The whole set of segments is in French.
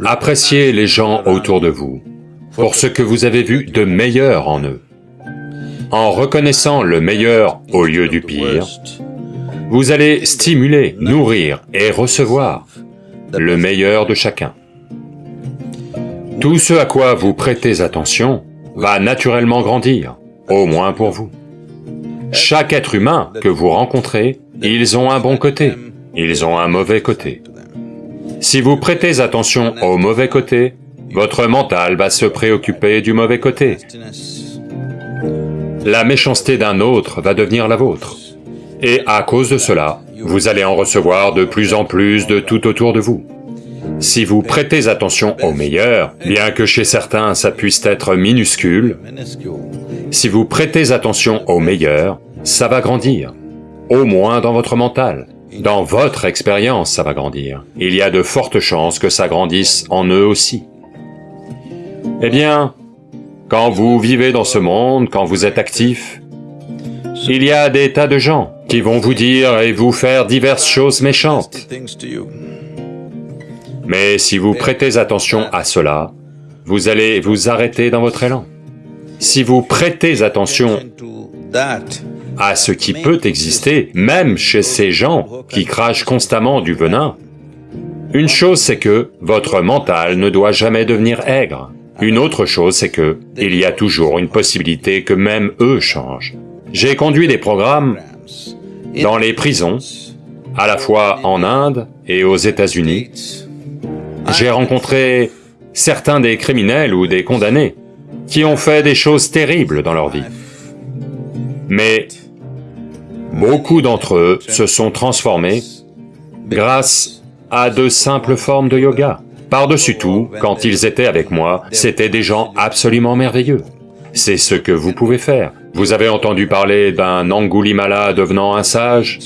Appréciez les gens autour de vous pour ce que vous avez vu de meilleur en eux. En reconnaissant le meilleur au lieu du pire, vous allez stimuler, nourrir et recevoir le meilleur de chacun. Tout ce à quoi vous prêtez attention va naturellement grandir, au moins pour vous. Chaque être humain que vous rencontrez, ils ont un bon côté, ils ont un mauvais côté. Si vous prêtez attention au mauvais côté, votre mental va se préoccuper du mauvais côté. La méchanceté d'un autre va devenir la vôtre. Et à cause de cela, vous allez en recevoir de plus en plus de tout autour de vous. Si vous prêtez attention au meilleur, bien que chez certains ça puisse être minuscule, si vous prêtez attention au meilleur, ça va grandir, au moins dans votre mental. Dans votre expérience, ça va grandir. Il y a de fortes chances que ça grandisse en eux aussi. Eh bien, quand vous vivez dans ce monde, quand vous êtes actif, il y a des tas de gens qui vont vous dire et vous faire diverses choses méchantes. Mais si vous prêtez attention à cela, vous allez vous arrêter dans votre élan. Si vous prêtez attention à ce qui peut exister, même chez ces gens qui crachent constamment du venin, une chose c'est que votre mental ne doit jamais devenir aigre. Une autre chose c'est que il y a toujours une possibilité que même eux changent. J'ai conduit des programmes dans les prisons, à la fois en Inde et aux États-Unis. J'ai rencontré certains des criminels ou des condamnés qui ont fait des choses terribles dans leur vie. Mais Beaucoup d'entre eux se sont transformés grâce à de simples formes de yoga. Par-dessus tout, quand ils étaient avec moi, c'étaient des gens absolument merveilleux. C'est ce que vous pouvez faire. Vous avez entendu parler d'un Angulimala devenant un sage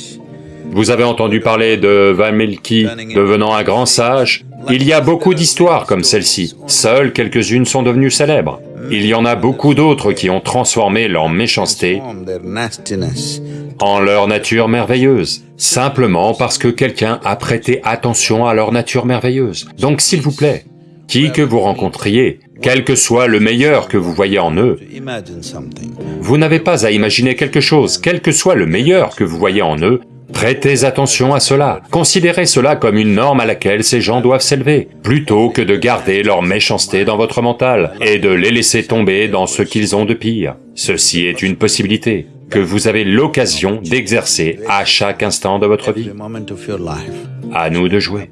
Vous avez entendu parler de Valmiki devenant un grand sage Il y a beaucoup d'histoires comme celle-ci. Seules quelques-unes sont devenues célèbres. Il y en a beaucoup d'autres qui ont transformé leur méchanceté en leur nature merveilleuse, simplement parce que quelqu'un a prêté attention à leur nature merveilleuse. Donc s'il vous plaît, qui que vous rencontriez, quel que soit le meilleur que vous voyez en eux, vous n'avez pas à imaginer quelque chose, quel que soit le meilleur que vous voyez en eux, Prêtez attention à cela, considérez cela comme une norme à laquelle ces gens doivent s'élever, plutôt que de garder leur méchanceté dans votre mental et de les laisser tomber dans ce qu'ils ont de pire. Ceci est une possibilité que vous avez l'occasion d'exercer à chaque instant de votre vie. À nous de jouer.